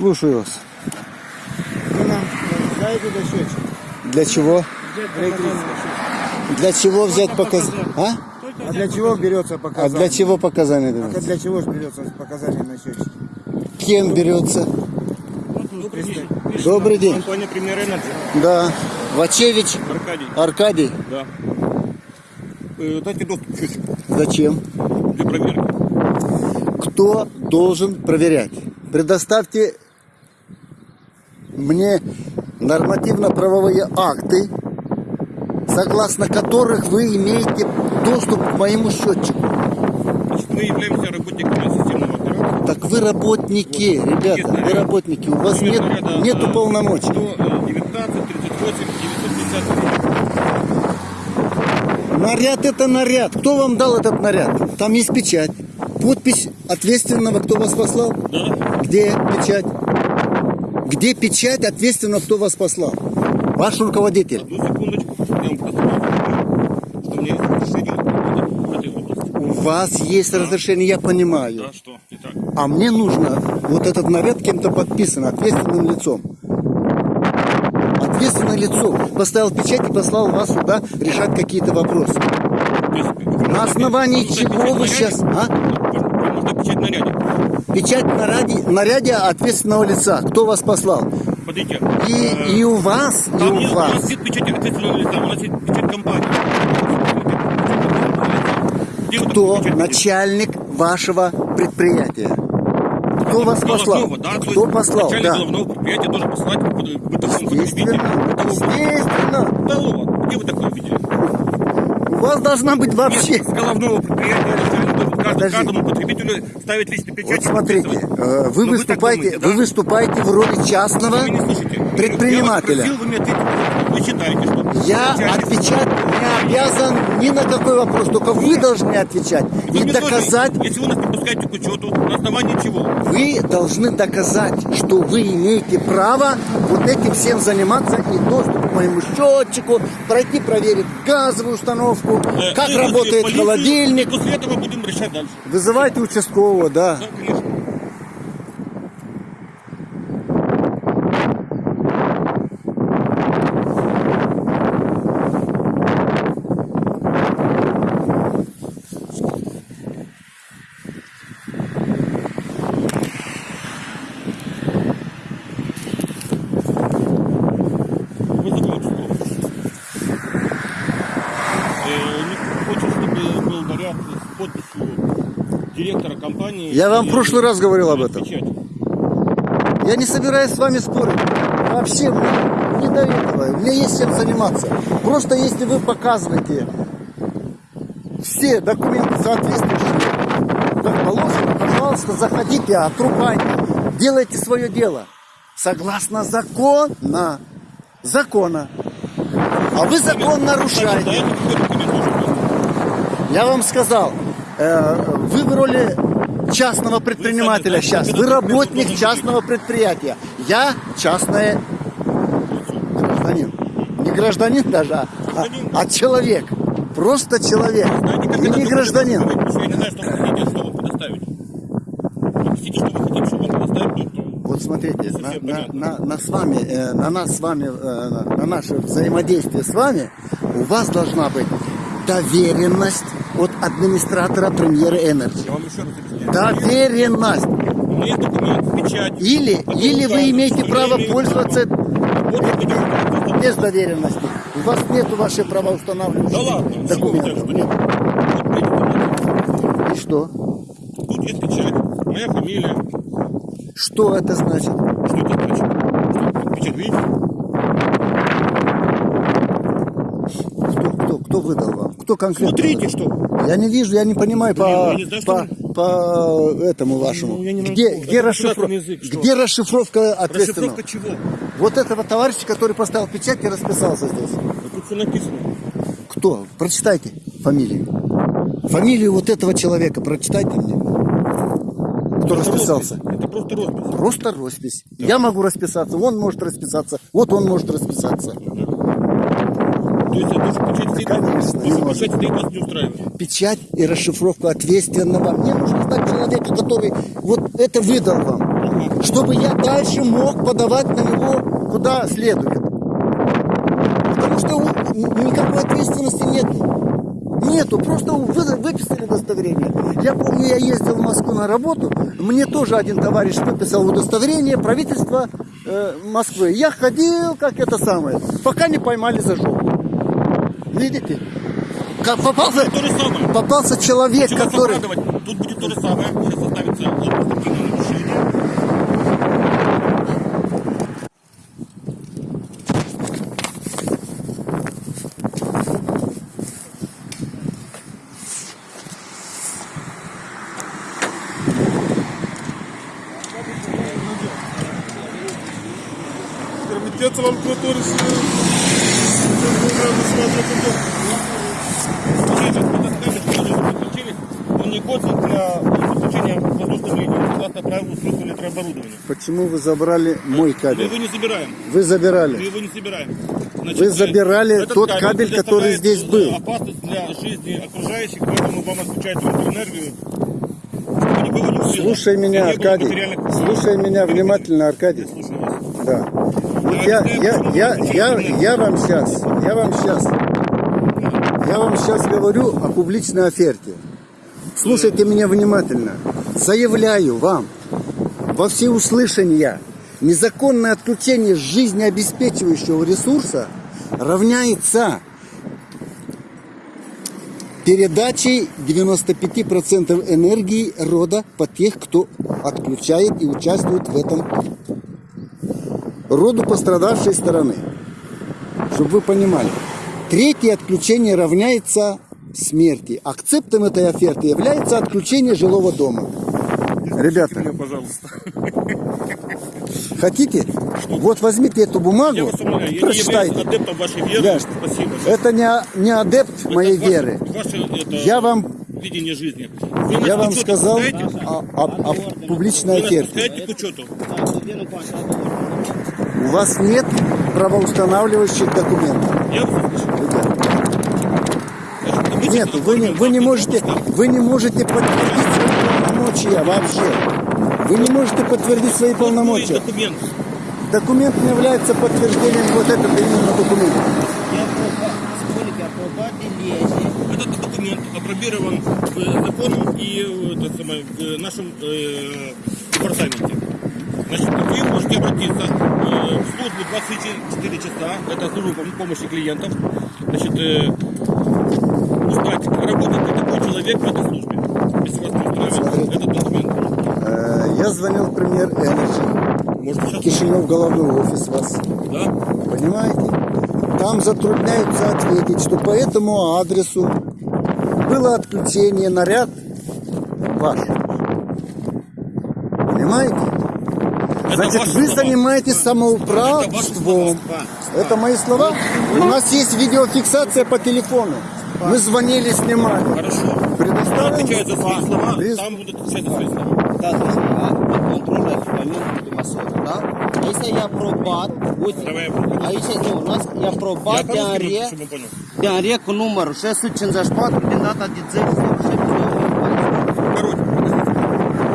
Слушаю вас. Вы нам знаете до счетчик? Для чего? Для чего взять показания? А? А для чего берется А показание? для чего показания А даются? для чего же берется показание на счетчик? Кем берется? Добрый день. Компания Premier Energy. Да. Вачевич Аркадий. Аркадий. Да. Э, Дайте доступ счетчику Зачем? для проверки. Кто должен проверять? Предоставьте мне нормативно-правовые акты, согласно которых вы имеете доступ к моему счетчику. Значит, мы являемся работниками системного оператора. Так вы работники, ребята, вы работники, у вас нет, нету полномочий. 119, 38, 950. Наряд это наряд. Кто вам дал этот наряд? Там есть печать. Подпись ответственного, кто вас послал. Да. Где печать? Где печать ответственного, кто вас послал? Ваш руководитель. Одну секундочку. Я вам просто что у меня есть разрешение в этой области. У вас есть разрешение, я понимаю. Да, что? Итак. А мне нужно вот этот наряд кем-то подписан, ответственным лицом. Ответственное лицо поставил печать и послал вас сюда решать какие-то вопросы. Есть, На основании чего вы сейчас... А? Вам нужно печать наряде. Печать наряде, наряде ответственного лица. Кто вас послал? Смотрите. И, э, и у вас, и у нет, у нас вас. нет печати ответственного лица, у нас есть печать компании. Кто начальник вашего предприятия? Кто вас послал? Да, то Кто послал? Начальник Да. головного предприятия должен послать к бытовому потребителю. Естественно. Где вы такое видели? У вас должна быть вообще... С головного предприятия каждому, каждому потребителю ставить личный печать. Вот смотрите, э, вы Но вы выступаете, думаете, вы выступаете в роли частного предпринимателя. Я вас спросил, вы мне ответите. Вы считаете, что... Я отвечать не обязан ни на какой вопрос, только вы должны отвечать Вы и мне тоже, доказать. если вы нас не пускаете к учету, на основании чего? Вы должны доказать, что вы имеете право вот этим всем заниматься и доступ к моему счетчику, пройти проверить газовую установку, Э, как работает полицию, холодильник. После этого будем решать дальше. Вызывайте участкового, да. Да, конечно. Вызову участкового. Э, не Хочешь, чтобы был наряд с подписью компании. Я вам в прошлый раз говорил об этом. Я не собираюсь с вами спорить. Вообще мне не до этого. Мне есть чем заниматься. Просто если вы показываете все документы соответствующие, как положено, пожалуйста, заходите, отрубайте, делайте свое дело. Согласно закона. Закона. А вы закон нарушаете. Я вам сказал, э, вы в роли частного предпринимателя сейчас. Вы работник частного предприятия. Я частное гражданин. Не гражданин даже, а, а человек. Просто человек. Вы не гражданин. называется? Потому что Я не знаю, что вы хотите, что вам предоставить. Объясните, что вы хотите, чтобы вам предоставить. то- Вот смотрите, на, на- на- на с вами, э, на нас с вами, э, на наше взаимодействие с вами, у вас должна быть доверенность от администратора премьеры объясняю. Доверенность. Документ. Или, или вы имеете право пользоваться без доверенности. У вас нету вашей Да правоустанавливающей ладно, чего вы документов. Нет. И что? Тут есть печать, моя фамилия. Что это значит? Что это значит? Что, печать видите? Кто, выдал вам? Кто конкретно? Смотрите, выдал? что. Я не вижу, я не понимаю по, я не знаю, по, что по этому вашему. Ну, не где, могу. где, Это расшифро- государственный язык, что? где расшифровка ответственного? Расшифровка чего? Вот этого товарища, который поставил печать и расписался здесь. Да Тут все написано. Кто? Прочитайте фамилию. Фамилию вот этого человека прочитайте мне. Кто Это расписался? роспись. Это просто роспись. Просто роспись. Я могу расписаться, он может расписаться, вот он может расписаться. То есть это что печать стоит? Конечно, не стоит, вас не устраивает. Печать и расшифровку ответственного. Мне нужно знать человека, который вот это выдал вам. чтобы я дальше мог подавать на него куда следует. Потому что никакой ответственности нет. Нету, просто вы- выписали удостоверение. Я помню, я ездил в Москву на работу, мне тоже один товарищ выписал удостоверение правительства э, Москвы. Я ходил, как это самое, пока не поймали за жопу. Видите? Как попался, То же самое. попался человек, Чего который... Тут будет то же самое. Сейчас составится административное нарушение. Комитет Лалкотор Смотрите, этот кабель, который вы подключили, он не годен для подключения воздушных линий. Согласно правилу устройства электрооборудования. Почему вы забрали мой Мы кабель? его не забираем. Вы Мы забирали. его не собираем. Значит, Вы забирали этот тот кабель, который представляет, здесь э, был. Опасность для жизни окружающих, поэтому вам отключают чтобы не убило. Слушай меня, не было Аркадий. материальных- Слушай меня внимательно, Аркадий. Слушаю вас. Да. Вот я, я, я, я, я вам сейчас, я вам сейчас, я вам сейчас говорю о публичной оферте. Слушайте меня внимательно. Заявляю вам во всеуслышание, незаконное отключение жизнеобеспечивающего ресурса равняется передачей 95% энергии рода по тех, кто отключает и участвует в этом роду пострадавшей стороны. Чтобы вы понимали. Третье отключение равняется смерти. Акцептом этой оферты является отключение жилого дома. Ребята, Пожалуйста. хотите? Вот возьмите эту Я бумагу, вас умоляю, я не прочитайте. адептом вашей веры. Я- Спасибо. Это не, не адепт Это моей ваше- веры. Ваше, это, Я вам, видение жизни. Вы я вам сказал о, о- о публичной оферте. У вас нет правоустанавливающих документов. Я Нет, вы не, вы не можете, вы не можете подтвердить полномочия вообще. Вы не можете подтвердить свои полномочия. документ. Документ не является подтверждением вот этот именно документ. Этот документ опробирован в законом и э, это самое, в нашем э, департаменте. Значит, вы можете обратиться э, в службу 24 часа, это служба помощи клиентов, значит, э, узнать, работает ли такой человек в этой службе, если вас не устраивает Смотрите. Этот документ. Э, Я звонил в премьер Energy, Может, сейчас... Кишинев головной офис вас. Да? Понимаете? Там затрудняются ответить, что по этому адресу было отключение наряд ваш. Понимаете? Это Значит, вы слова. занимаетесь самоуправством. Это мои слова? У нас есть видеофиксация по телефону. Мы звонили, снимали. Хорошо. Предоставим? Отвечают за свои слова, Пред- там будут отвечать за свои слова. Да, друзья, контроль еквіпаменту Тимасова, да? А если я ось, Давай я попробую. а если ну, у нас я Я пробат, по-русски буду, диаре, чтобы он понял. диаре к номеру 646 din data de 10 Короче,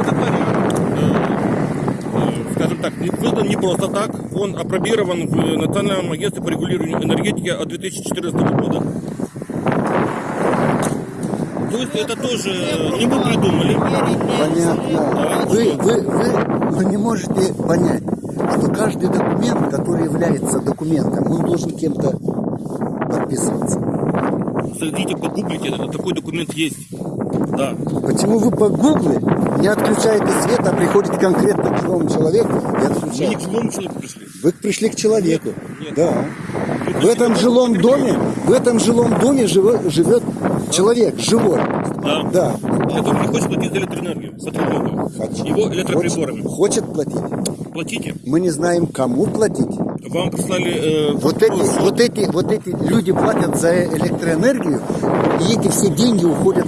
этот вариант, э, э, скажем так, не- создан не просто так. Он опробирован в Национальном агентстве по регулированию энергетики от 2014 года. Есть это тоже не мы придумали. Понятно. Вы, вы, вы, вы не можете понять, что каждый документ, который является документом, он должен кем-то подписываться. Зайдите, погуглите, это- такой документ есть. Да. Почему вы по гугле не отключаете свет, а приходит конкретно к живому человеку и Мы не отключаете? к живому человеку пришли. Вы пришли к человеку. Нет. Да. Вы В этом жилом доме, в этом жилом доме живет человек, живой. Да. Да. Который не хочет платить за электроэнергию, потребленную. Хочет. Его электроприборами. Хочет, хочет платить. Платите. Мы не знаем, кому платить. Вам прислали э, Вот вопрос. эти, вот эти, вот эти люди платят за электроэнергию, и эти все деньги уходят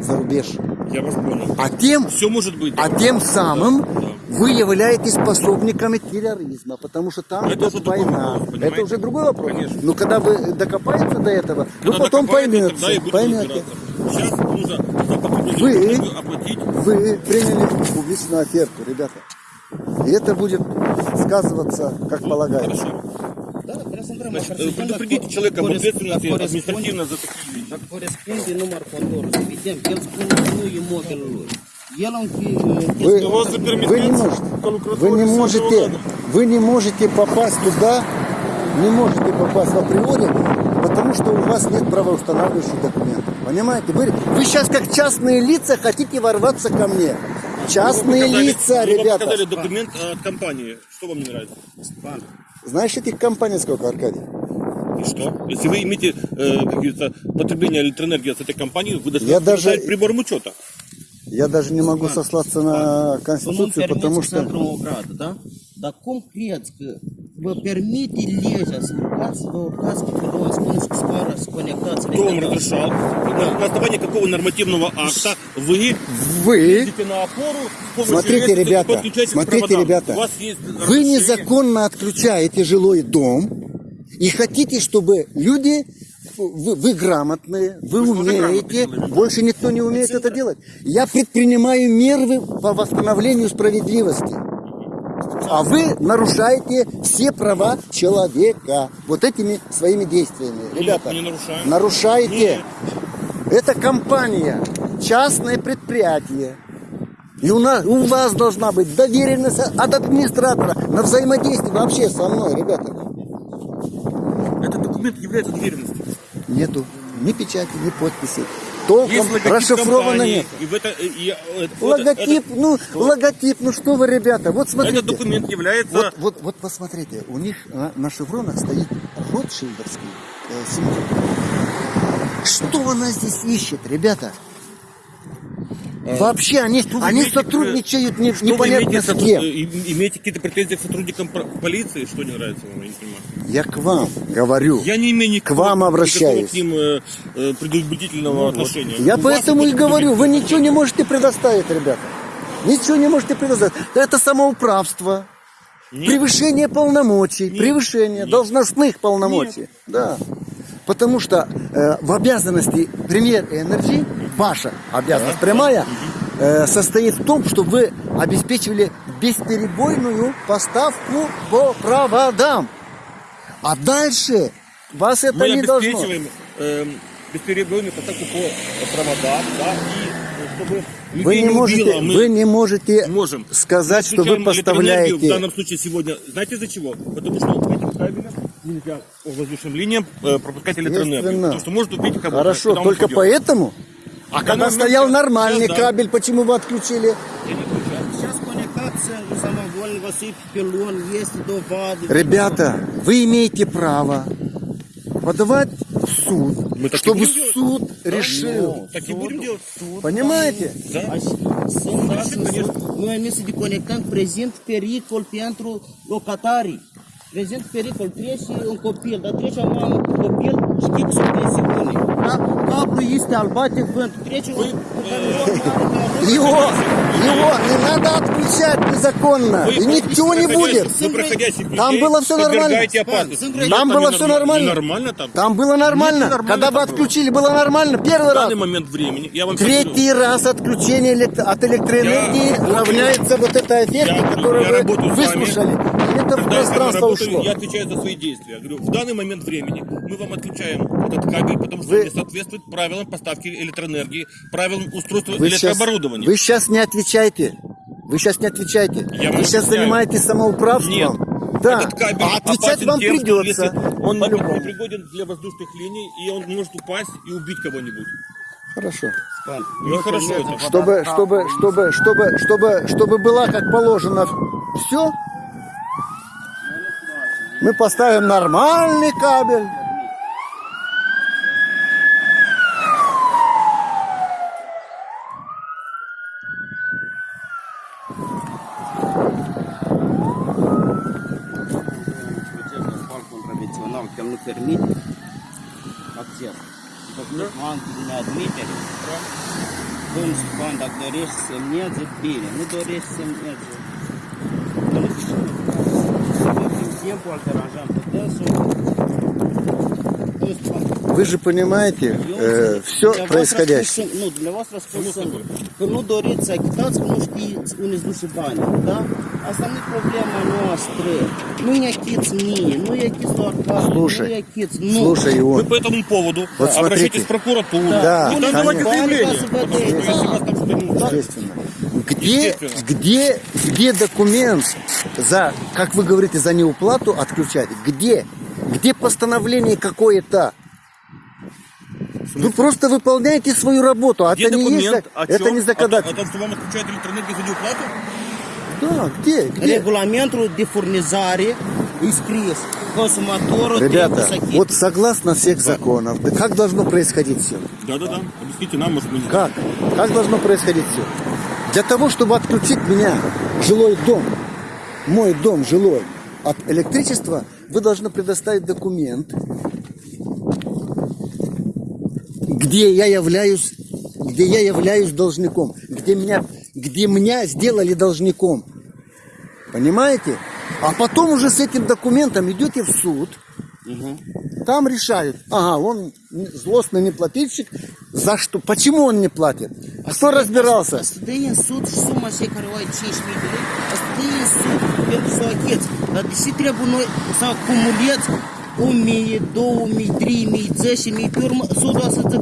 за рубеж. Я вас понял. А тем, Все может быть. а тем самым вы являетесь пособниками терроризма, потому что там Это идет уже другой война. вопрос, это уже другой вопрос. Конечно. Но когда вы докопаетесь до этого, вы Когда потом докопаетесь, поймете, тогда и будем поймете. Сейчас нужно Вы- оплатить. Вы приняли публичную оферту, ребята. И это будет сказываться, как полагается. Да, să intrăm Значит, э, предупредите человека об corespund- ответственности dar административно за такие вещи. Corespunde număr contorul. Evident, el spune că Вы, вы не можете, вы не можете, вы не можете попасть туда, не можете попасть в априори, потому что у вас нет правоустанавливающих документов. Понимаете? Вы, вы сейчас как частные лица хотите ворваться ко мне. Частные Показали- лица, вы ребята. показали документ от компании. Что вам не нравится? Знаешь, этих компаний сколько, Аркадий? И что? Если вы имеете, э, как говорится, потребление электроэнергии от этой компании, вы должны даже- прибором учета. Я даже не могу сослаться на Конституцию, потому что... o gradă, da? Cum credeți că vă permite legea să urcați, vă urcați pe pedon, spuneți că scoară, să conectați? Кто вам разрешал? На, основании какого нормативного акта вы Вы, на опору смотрите, ребята, смотрите, ребята, У вас есть вы незаконно отключаете жилой дом и хотите, чтобы люди, вы, вы грамотные, вы Вы умеете, больше никто не умеет это делать. Я предпринимаю меры по восстановлению справедливости. А вы нарушаете все права человека вот этими своими действиями. Ребята, не нарушаем. нарушаете. Нет. Это компания, частное предприятие. И у, нас, у вас должна быть доверенность от администратора на взаимодействие вообще со мной, ребята. Этот документ является доверенностью. Нету ни печати, ни подписи. Толком расшифровано нет. И в это, и, э, э, вот Логотип, этот- ну, логотип, ну что вы, ребята, вот смотрите. Этот документ является... Вот, вот, вот посмотрите, у них на, на шевронах стоит Ротшильдовский э, символ. Что она здесь ищет, ребята? Вообще они, Э, Что они имеете, сотрудничают не, что непонятно имеете, с кем. э, имеете какие-то претензии к сотрудникам полиции? Что не нравится вам? Я не понимаю. Я к вам говорю. Я не имею никакого, К вам обращаюсь. никакого к ним э, э, предубедительного отношения. Я У поэтому и говорю, вы ничего не можете предоставить, ребята. Ничего не можете предоставить. Это самоуправство. Нет. Превышение полномочий, Нет. превышение Нет. должностных полномочий. Да. Потому что э, в обязанности Premier Energy, ваша обязанность прямая, э, состоит в том, чтобы вы обеспечивали бесперебойную поставку по проводам. А дальше вас это Мы не должно. обеспечиваем эм, бесперебойную поставку по проводам, да, и э, чтобы Вы не убило, можете, мы вы не можете можем. сказать, что вы электроэнергию В поставляете. данном случае сегодня, знаете из-за чего? Потому что этим кабелям нельзя по воздушным линиям э, пропускать электроэнергию. Потому что может убить кого-то. Хорошо, когда только поэтому. А когда ну, стоял нормальный да. кабель, почему вы отключили? Сейчас конектация самовольно сыпь пилон, есть доводы. Ребята, вы имеете право подавать в суд, Мы так и чтобы суд решил. Так и будем делать. Понимаете? Да. Sunt astăzi, noi am să deconectăm prezent pericol pentru locatarii. Prezent pericol trece un copil, dar trece cu copil, știi că sunt presiune. Da? Cablul este albate vânt, trece un un Его, его не надо отключать незаконно. И ничего не будет. Там было всё нормально. Там было всё нормально. там. Было нормально. Когда было. отключили, было нормально. Первый раз. момент времени Третий раз отключение от электроэнергии равняется вот этой эффекте, Я- которую вы выслушали. Это Когда я с вами пространство работаю, ушло. я отвечаю за свои действия. Я говорю, в данный момент времени мы вам отключаем этот кабель, потому что Вы- он не соответствует правилам поставки электроэнергии, правилам устройства Вы сейчас, электрооборудования. вы сейчас не отвечаете. Вы сейчас не отвечаете. Я вы сейчас отвечаю. занимаетесь самоуправством. Нет. Да. Этот кабель а отвечать вам тем, придется. он не пригоден для воздушных линий, и он может упасть и убить кого-нибудь. Хорошо. Ну хорошо это. Чтобы, чтобы, чтобы, чтобы, чтобы, чтобы была как положено все, мы поставим нормальный кабель. Să semneze, bine. Nu dorești să semneze. timpul îl deranjam pe dânsul. Nu știu, Вы же понимаете eu э, înțeleg. все Dumneavoastră происходящее. A spus- Nu, dumneavoastră a spus singur că nu doriți să achitați, că nu știți unde îți duce bani, da? Asta nu e problema noastră. Nu-i achiți mie, nu-i achiți doar Arcadiu, Слушай, nu. Слушай, Вы по этому поводу Вот обращайтесь смотрите. в прокуратуру. Да, и там давайте конечно. заявление. Потому что вас если вас там что-то не естественно. Где, где, где документ за, как вы говорите, за неуплату отключать? Где? Где постановление какое-то? Вы просто выполняете свою работу, а где это не есть, документ? О это чем? не законодательство. том, что вам отключают электроэнергию за неуплату? Да, где, где? Furnizare e scris. Consumatorul Ребята, вот согласно всех законов, да как должно происходить все? Да-да-да. Объясните нам, может, знаем. Как? Как должно происходить все? Для того, чтобы отключить меня, жилой дом, мой дом жилой, от электричества, вы должны предоставить документ, где я являюсь, где я являюсь должником, где меня, где меня сделали должником. Понимаете? А потом уже с этим документом идете в суд, там решают, ага, он злостный неплательщик, за что, почему он не платит? Кто разбирался? Asta dă în sud și suma cei care o ai 5.000 de lei, asta dă în sud pentru să o acheți. Dar de ce trebuie noi să acumuleți 1000, 2000, 3000, 10.000, pe urmă sudul să te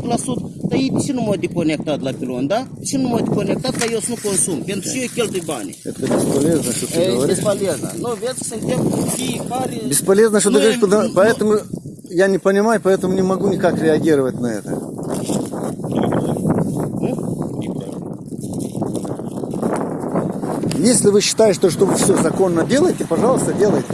că la sud, dar ei ce nu m-au deconectat la pilon, da? Ce nu m-au deconectat ca eu nu consum? Pentru ce eu cheltui banii? Это бесполезно, что ты E говоришь. desполезно. Nu, vezi, suntem fiecare... Бесполезно, что ты говоришь, поэтому я не понимаю, поэтому не могу никак реагировать на это. Если вы считаете, что вы все законно делаете, пожалуйста, делайте.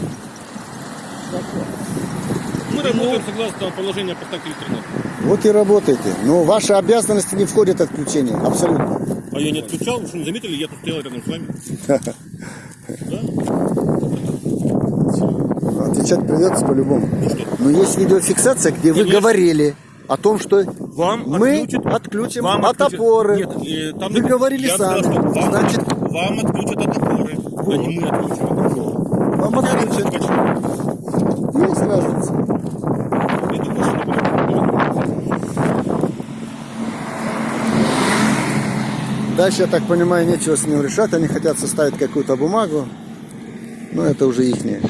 Мы работаем согласно положению о поставке электроэнергии. Вот и работайте. Но ваши обязанности не входят в отключение. Абсолютно. А я не отключал, вы что не заметили, я тут стоял рядом с вами. Отвечать придется по-любому. Ну? Но есть видеофиксация, где вы говорили о том, что Вам мы отключат- отключим вам от опоры. Нет, э, там Вы говорили сами. сказал, вам, Значит, вам отключат от опоры, а не мы отключим от опоры. вам отключат. Почему? Есть разница. Я думаю, что это будет. Дальше, я так понимаю, нечего с ним решать. Они хотят составить какую-то бумагу. Но это уже их дело.